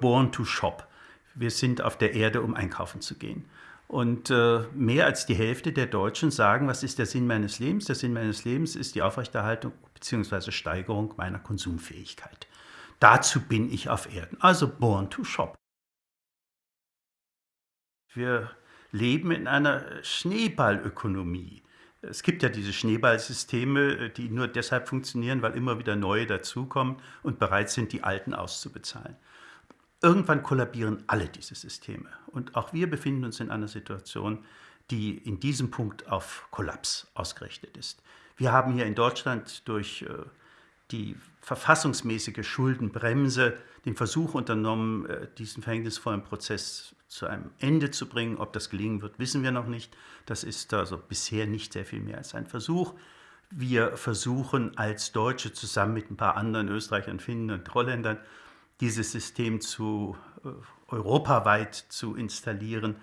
Born to shop. Wir sind auf der Erde, um einkaufen zu gehen. Und äh, mehr als die Hälfte der Deutschen sagen, was ist der Sinn meines Lebens? Der Sinn meines Lebens ist die Aufrechterhaltung bzw. Steigerung meiner Konsumfähigkeit. Dazu bin ich auf Erden, also born to shop. Wir leben in einer Schneeballökonomie. Es gibt ja diese Schneeballsysteme, die nur deshalb funktionieren, weil immer wieder neue dazukommen und bereit sind, die alten auszubezahlen. Irgendwann kollabieren alle diese Systeme. Und auch wir befinden uns in einer Situation, die in diesem Punkt auf Kollaps ausgerichtet ist. Wir haben hier in Deutschland durch äh, die verfassungsmäßige Schuldenbremse den Versuch unternommen, äh, diesen verhängnisvollen Prozess zu einem Ende zu bringen. Ob das gelingen wird, wissen wir noch nicht. Das ist also bisher nicht sehr viel mehr als ein Versuch. Wir versuchen als Deutsche zusammen mit ein paar anderen Österreichern, Finnen und Holländern dieses System zu äh, europaweit zu installieren.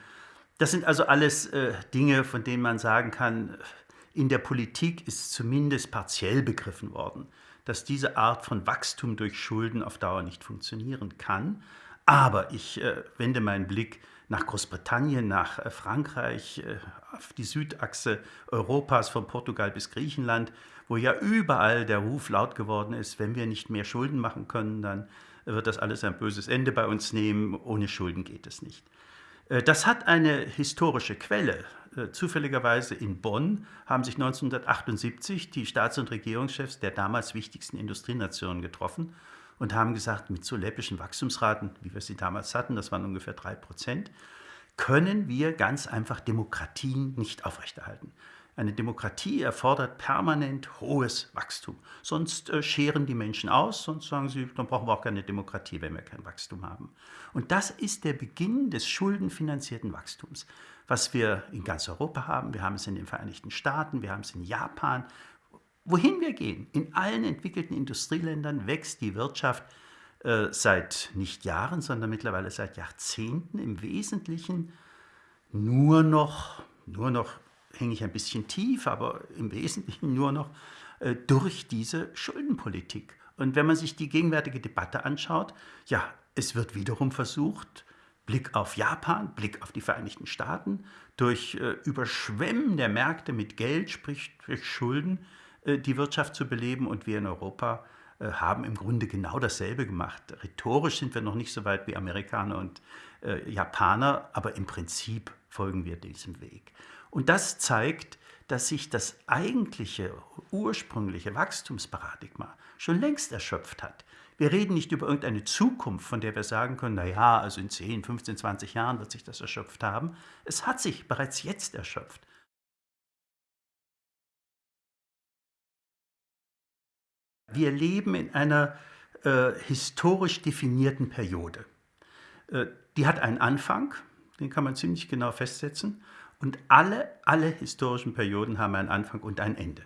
Das sind also alles äh, Dinge, von denen man sagen kann, in der Politik ist zumindest partiell begriffen worden, dass diese Art von Wachstum durch Schulden auf Dauer nicht funktionieren kann. Aber ich äh, wende meinen Blick nach Großbritannien, nach äh, Frankreich, äh, auf die Südachse Europas von Portugal bis Griechenland, wo ja überall der Ruf laut geworden ist, wenn wir nicht mehr Schulden machen können, dann wird das alles ein böses Ende bei uns nehmen. Ohne Schulden geht es nicht. Äh, das hat eine historische Quelle. Äh, zufälligerweise in Bonn haben sich 1978 die Staats- und Regierungschefs der damals wichtigsten Industrienationen getroffen und haben gesagt, mit so läppischen Wachstumsraten, wie wir sie damals hatten, das waren ungefähr drei Prozent, können wir ganz einfach Demokratien nicht aufrechterhalten. Eine Demokratie erfordert permanent hohes Wachstum. Sonst äh, scheren die Menschen aus, sonst sagen sie, dann brauchen wir auch keine Demokratie, wenn wir kein Wachstum haben. Und das ist der Beginn des schuldenfinanzierten Wachstums, was wir in ganz Europa haben. Wir haben es in den Vereinigten Staaten, wir haben es in Japan. Wohin wir gehen, in allen entwickelten Industrieländern wächst die Wirtschaft äh, seit nicht Jahren, sondern mittlerweile seit Jahrzehnten im Wesentlichen nur noch, nur noch hänge ich ein bisschen tief, aber im Wesentlichen nur noch äh, durch diese Schuldenpolitik. Und wenn man sich die gegenwärtige Debatte anschaut, ja, es wird wiederum versucht, Blick auf Japan, Blick auf die Vereinigten Staaten, durch äh, Überschwemmen der Märkte mit Geld, sprich durch Schulden, äh, die Wirtschaft zu beleben. Und wir in Europa äh, haben im Grunde genau dasselbe gemacht. Rhetorisch sind wir noch nicht so weit wie Amerikaner und äh, Japaner, aber im Prinzip folgen wir diesem Weg. Und das zeigt, dass sich das eigentliche, ursprüngliche Wachstumsparadigma schon längst erschöpft hat. Wir reden nicht über irgendeine Zukunft, von der wir sagen können, naja, also in 10, 15, 20 Jahren wird sich das erschöpft haben. Es hat sich bereits jetzt erschöpft. Wir leben in einer äh, historisch definierten Periode. Äh, die hat einen Anfang, den kann man ziemlich genau festsetzen, und alle, alle historischen Perioden haben einen Anfang und ein Ende.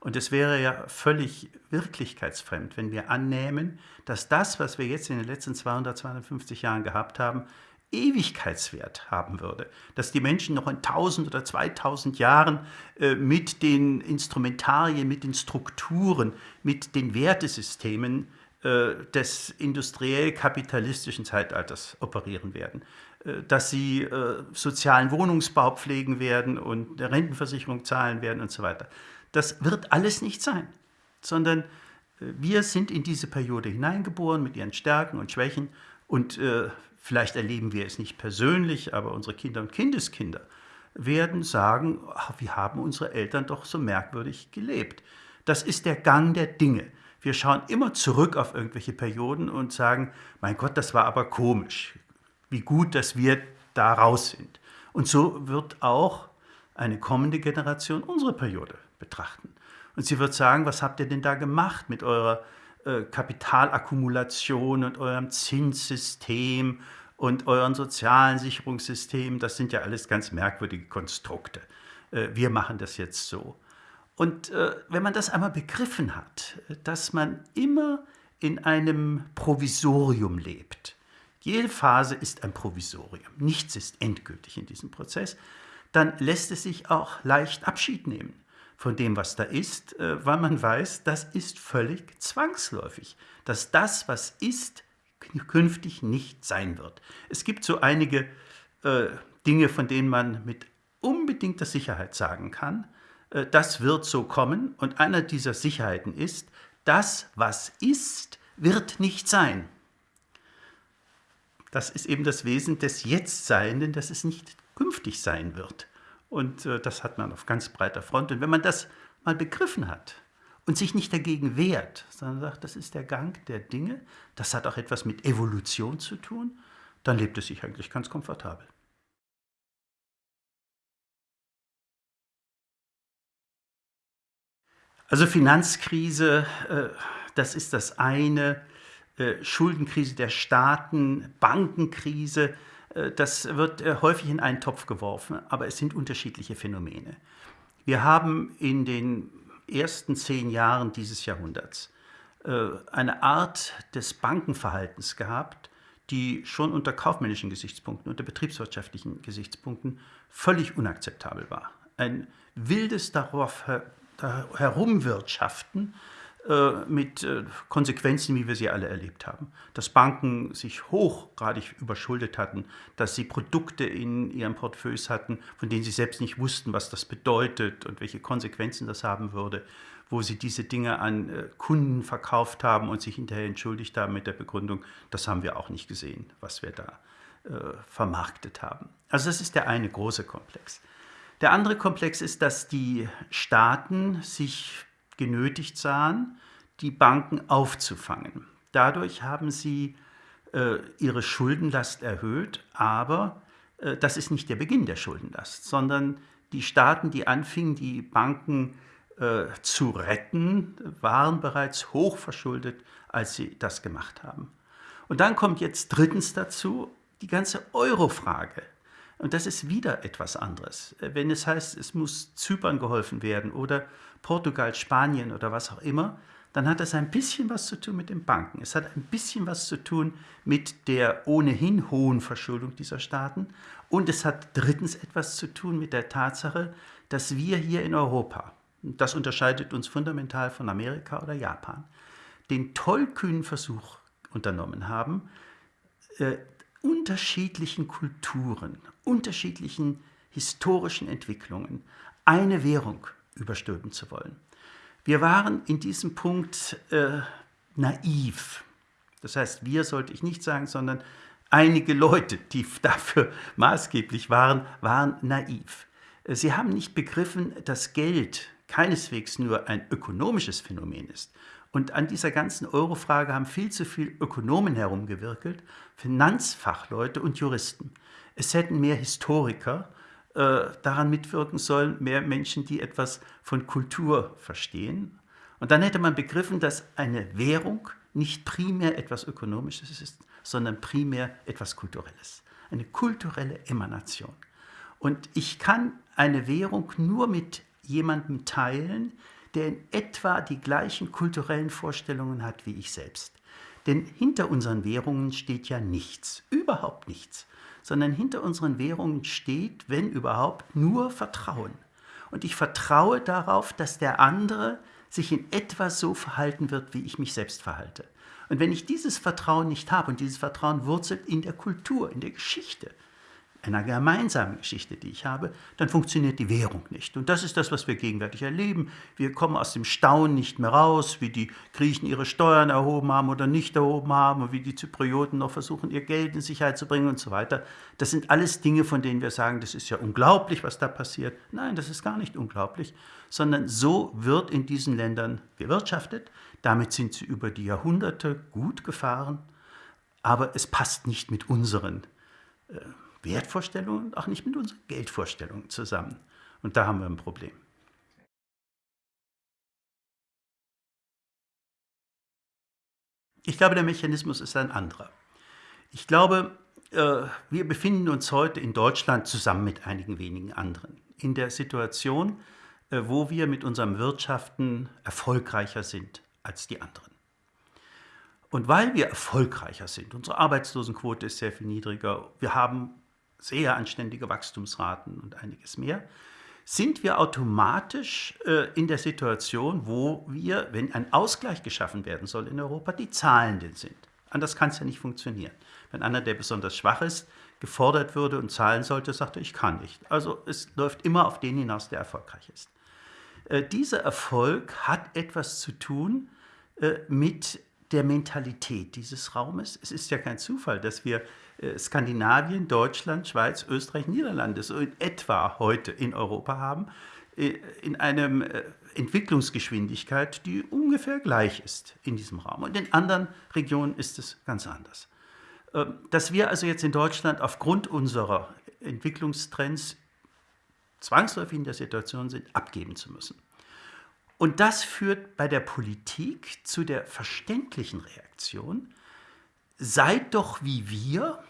Und es wäre ja völlig wirklichkeitsfremd, wenn wir annehmen, dass das, was wir jetzt in den letzten 200, 250 Jahren gehabt haben, Ewigkeitswert haben würde. Dass die Menschen noch in 1000 oder 2000 Jahren äh, mit den Instrumentarien, mit den Strukturen, mit den Wertesystemen äh, des industriell-kapitalistischen Zeitalters operieren werden. Äh, dass sie äh, sozialen Wohnungsbau pflegen werden und der Rentenversicherung zahlen werden und so weiter. Das wird alles nicht sein, sondern wir sind in diese Periode hineingeboren mit ihren Stärken und Schwächen und äh, vielleicht erleben wir es nicht persönlich, aber unsere Kinder und Kindeskinder werden sagen, ach, wir haben unsere Eltern doch so merkwürdig gelebt. Das ist der Gang der Dinge. Wir schauen immer zurück auf irgendwelche Perioden und sagen, mein Gott, das war aber komisch wie gut, dass wir da raus sind. Und so wird auch eine kommende Generation unsere Periode betrachten. Und sie wird sagen, was habt ihr denn da gemacht mit eurer äh, Kapitalakkumulation und eurem Zinssystem und euren sozialen Sicherungssystemen? Das sind ja alles ganz merkwürdige Konstrukte. Äh, wir machen das jetzt so. Und äh, wenn man das einmal begriffen hat, dass man immer in einem Provisorium lebt, jede Phase ist ein Provisorium. Nichts ist endgültig in diesem Prozess. Dann lässt es sich auch leicht Abschied nehmen von dem, was da ist, äh, weil man weiß, das ist völlig zwangsläufig. Dass das, was ist, künftig nicht sein wird. Es gibt so einige äh, Dinge, von denen man mit unbedingter Sicherheit sagen kann, äh, das wird so kommen. Und einer dieser Sicherheiten ist, das, was ist, wird nicht sein. Das ist eben das Wesen des Jetztseienden, dass es nicht künftig sein wird. Und äh, das hat man auf ganz breiter Front. Und wenn man das mal begriffen hat und sich nicht dagegen wehrt, sondern sagt, das ist der Gang der Dinge, das hat auch etwas mit Evolution zu tun, dann lebt es sich eigentlich ganz komfortabel. Also Finanzkrise, äh, das ist das eine, Schuldenkrise der Staaten, Bankenkrise, äh, das wird häufig in einen Topf geworfen, aber es sind unterschiedliche Phänomene. Wir haben in den ersten zehn Jahren dieses Jahrhunderts eine Art des Bankenverhaltens gehabt, die schon unter kaufmännischen Gesichtspunkten, unter betriebswirtschaftlichen Gesichtspunkten völlig unakzeptabel war. Ein wildes darauf herumwirtschaften äh, mit äh, Konsequenzen, wie wir sie alle erlebt haben. Dass Banken sich hochgradig überschuldet hatten, dass sie Produkte in ihren Portfolios hatten, von denen sie selbst nicht wussten, was das bedeutet und welche Konsequenzen das haben würde, wo sie diese Dinge an äh, Kunden verkauft haben und sich hinterher entschuldigt haben mit der Begründung, das haben wir auch nicht gesehen, was wir da vermarktet haben. Also das ist der eine große Komplex. Der andere Komplex ist, dass die Staaten sich genötigt sahen, die Banken aufzufangen. Dadurch haben sie äh, ihre Schuldenlast erhöht, aber äh, das ist nicht der Beginn der Schuldenlast, sondern die Staaten, die anfingen, die Banken äh, zu retten, waren bereits hoch verschuldet, als sie das gemacht haben. Und dann kommt jetzt drittens dazu die ganze Euro-Frage. Und das ist wieder etwas anderes. Wenn es heißt, es muss Zypern geholfen werden oder Portugal, Spanien oder was auch immer, dann hat das ein bisschen was zu tun mit den Banken. Es hat ein bisschen was zu tun mit der ohnehin hohen Verschuldung dieser Staaten. Und es hat drittens etwas zu tun mit der Tatsache, dass wir hier in Europa, das unterscheidet uns fundamental von Amerika oder Japan, den tollkühnen Versuch unternommen haben, äh, unterschiedlichen Kulturen, unterschiedlichen historischen Entwicklungen eine Währung überstülpen zu wollen. Wir waren in diesem Punkt äh, naiv. Das heißt, wir sollte ich nicht sagen, sondern einige Leute, die dafür maßgeblich waren, waren naiv. Sie haben nicht begriffen, dass Geld keineswegs nur ein ökonomisches Phänomen ist, und an dieser ganzen Euro-Frage haben viel zu viele Ökonomen herumgewirkelt, Finanzfachleute und Juristen. Es hätten mehr Historiker äh, daran mitwirken sollen, mehr Menschen, die etwas von Kultur verstehen. Und dann hätte man begriffen, dass eine Währung nicht primär etwas Ökonomisches ist, sondern primär etwas Kulturelles. Eine kulturelle Emanation. Und ich kann eine Währung nur mit jemandem teilen, der in etwa die gleichen kulturellen Vorstellungen hat wie ich selbst. Denn hinter unseren Währungen steht ja nichts, überhaupt nichts, sondern hinter unseren Währungen steht, wenn überhaupt, nur Vertrauen. Und ich vertraue darauf, dass der andere sich in etwa so verhalten wird, wie ich mich selbst verhalte. Und wenn ich dieses Vertrauen nicht habe, und dieses Vertrauen wurzelt in der Kultur, in der Geschichte, einer gemeinsamen Geschichte, die ich habe, dann funktioniert die Währung nicht. Und das ist das, was wir gegenwärtig erleben. Wir kommen aus dem Staunen nicht mehr raus, wie die Griechen ihre Steuern erhoben haben oder nicht erhoben haben und wie die Zyprioten noch versuchen, ihr Geld in Sicherheit zu bringen und so weiter. Das sind alles Dinge, von denen wir sagen, das ist ja unglaublich, was da passiert. Nein, das ist gar nicht unglaublich, sondern so wird in diesen Ländern gewirtschaftet. Damit sind sie über die Jahrhunderte gut gefahren, aber es passt nicht mit unseren äh, Wertvorstellungen und auch nicht mit unseren Geldvorstellungen zusammen. Und da haben wir ein Problem. Ich glaube, der Mechanismus ist ein anderer. Ich glaube, äh, wir befinden uns heute in Deutschland zusammen mit einigen wenigen anderen in der Situation, äh, wo wir mit unserem Wirtschaften erfolgreicher sind als die anderen. Und weil wir erfolgreicher sind, unsere Arbeitslosenquote ist sehr viel niedriger, wir haben sehr anständige Wachstumsraten und einiges mehr, sind wir automatisch äh, in der Situation, wo wir, wenn ein Ausgleich geschaffen werden soll in Europa, die Zahlenden sind. Anders kann es ja nicht funktionieren. Wenn einer, der besonders schwach ist, gefordert würde und zahlen sollte, sagt er, ich kann nicht. Also es läuft immer auf den hinaus, der erfolgreich ist. Äh, dieser Erfolg hat etwas zu tun äh, mit der Mentalität dieses Raumes. Es ist ja kein Zufall, dass wir Skandinavien, Deutschland, Schweiz, Österreich, Niederlande so in etwa heute in Europa haben, äh, in einer äh, Entwicklungsgeschwindigkeit, die ungefähr gleich ist in diesem Raum. Und in anderen Regionen ist es ganz anders. Ähm, dass wir also jetzt in Deutschland aufgrund unserer Entwicklungstrends zwangsläufig in der Situation sind, abgeben zu müssen. Und das führt bei der Politik zu der verständlichen Reaktion, seid doch wie wir,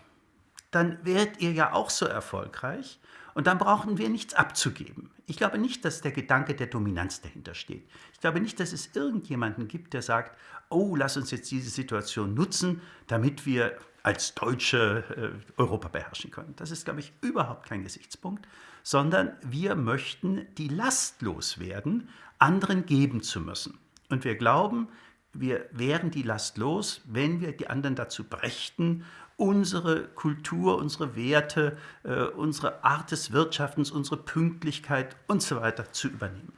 dann werdet ihr ja auch so erfolgreich und dann brauchen wir nichts abzugeben. Ich glaube nicht, dass der Gedanke der Dominanz dahinter steht. Ich glaube nicht, dass es irgendjemanden gibt, der sagt, oh, lass uns jetzt diese Situation nutzen, damit wir als Deutsche äh, Europa beherrschen können. Das ist, glaube ich, überhaupt kein Gesichtspunkt, sondern wir möchten die Last loswerden, anderen geben zu müssen. Und wir glauben, wir wären die Last los, wenn wir die anderen dazu brächten, unsere Kultur, unsere Werte, äh, unsere Art des Wirtschaftens, unsere Pünktlichkeit und so weiter zu übernehmen.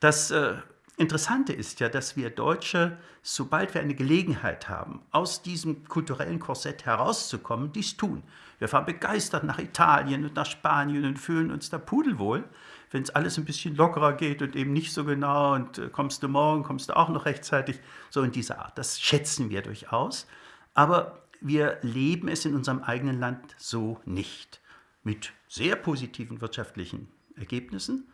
Das äh, Interessante ist ja, dass wir Deutsche, sobald wir eine Gelegenheit haben, aus diesem kulturellen Korsett herauszukommen, dies tun. Wir fahren begeistert nach Italien und nach Spanien und fühlen uns da pudelwohl wenn es alles ein bisschen lockerer geht und eben nicht so genau und äh, kommst du morgen, kommst du auch noch rechtzeitig, so in dieser Art. Das schätzen wir durchaus, aber wir leben es in unserem eigenen Land so nicht, mit sehr positiven wirtschaftlichen Ergebnissen.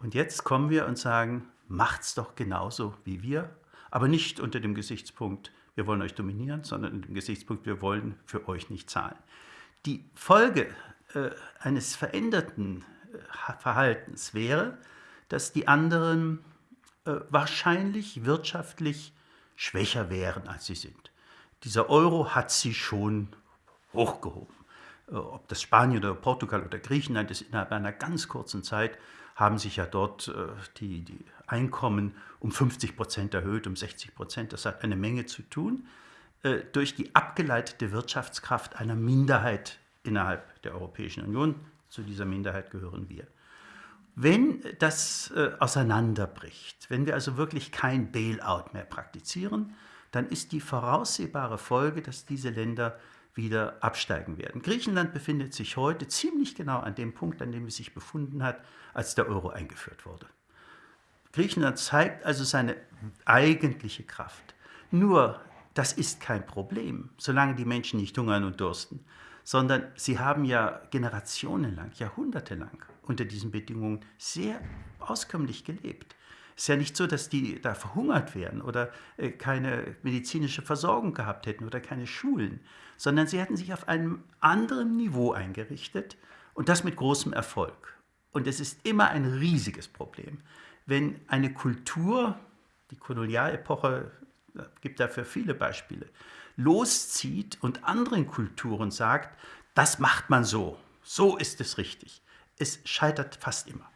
Und jetzt kommen wir und sagen, macht's doch genauso wie wir, aber nicht unter dem Gesichtspunkt, wir wollen euch dominieren, sondern unter dem Gesichtspunkt, wir wollen für euch nicht zahlen. Die Folge äh, eines veränderten Verhaltens wäre, dass die anderen äh, wahrscheinlich wirtschaftlich schwächer wären, als sie sind. Dieser Euro hat sie schon hochgehoben. Äh, ob das Spanien oder Portugal oder Griechenland ist, innerhalb einer ganz kurzen Zeit haben sich ja dort äh, die, die Einkommen um 50 Prozent erhöht, um 60 Prozent. Das hat eine Menge zu tun äh, durch die abgeleitete Wirtschaftskraft einer Minderheit innerhalb der Europäischen Union, zu dieser Minderheit gehören wir. Wenn das äh, auseinanderbricht, wenn wir also wirklich kein Bailout mehr praktizieren, dann ist die voraussehbare Folge, dass diese Länder wieder absteigen werden. Griechenland befindet sich heute ziemlich genau an dem Punkt, an dem es sich befunden hat, als der Euro eingeführt wurde. Griechenland zeigt also seine eigentliche Kraft. Nur, das ist kein Problem, solange die Menschen nicht hungern und dursten sondern sie haben ja generationenlang, jahrhundertelang unter diesen Bedingungen sehr auskömmlich gelebt. Es ist ja nicht so, dass die da verhungert wären oder äh, keine medizinische Versorgung gehabt hätten oder keine Schulen, sondern sie hätten sich auf einem anderen Niveau eingerichtet und das mit großem Erfolg. Und es ist immer ein riesiges Problem, wenn eine Kultur, die Kolonialepoche gibt dafür viele Beispiele, loszieht und anderen Kulturen sagt, das macht man so, so ist es richtig. Es scheitert fast immer.